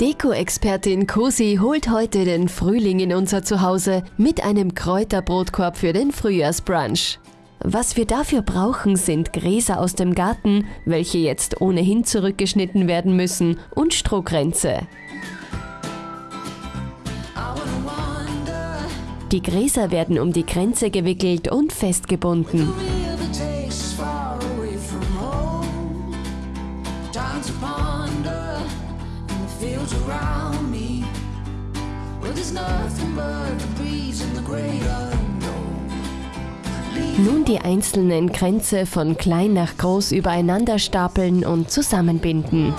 Deko-Expertin Cosi holt heute den Frühling in unser Zuhause mit einem Kräuterbrotkorb für den Frühjahrsbrunch. Was wir dafür brauchen, sind Gräser aus dem Garten, welche jetzt ohnehin zurückgeschnitten werden müssen, und Strohkränze. Die Gräser werden um die Kränze gewickelt und festgebunden. Nun die einzelnen Kränze von klein nach groß übereinander stapeln und zusammenbinden.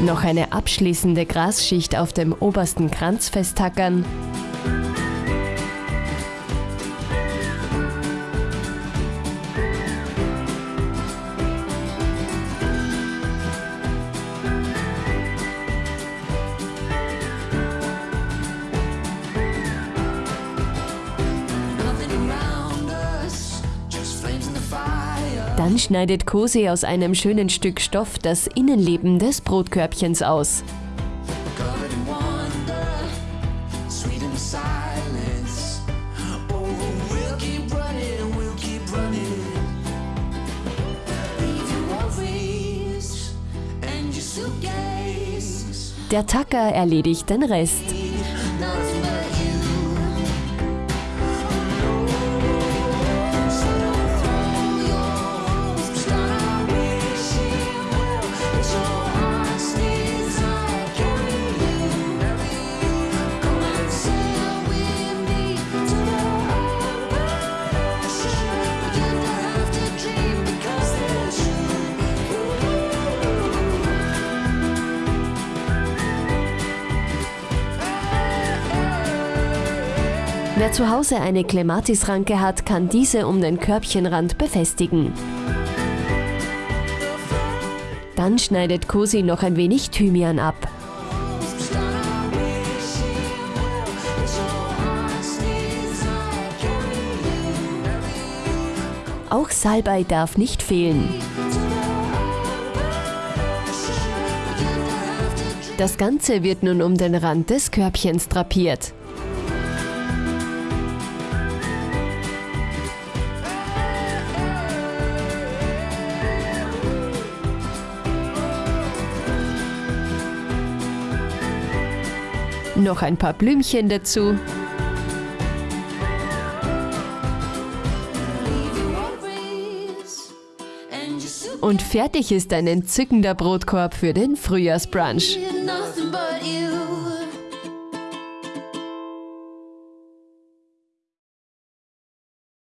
Noch eine abschließende Grasschicht auf dem obersten Kranz festtackern. Dann schneidet Kose aus einem schönen Stück Stoff das Innenleben des Brotkörbchens aus. Der Tacker erledigt den Rest. Wer zu Hause eine Clematisranke hat, kann diese um den Körbchenrand befestigen. Dann schneidet Cosi noch ein wenig Thymian ab. Auch Salbei darf nicht fehlen. Das Ganze wird nun um den Rand des Körbchens drapiert. Noch ein paar Blümchen dazu. Und fertig ist ein entzückender Brotkorb für den Frühjahrsbrunch.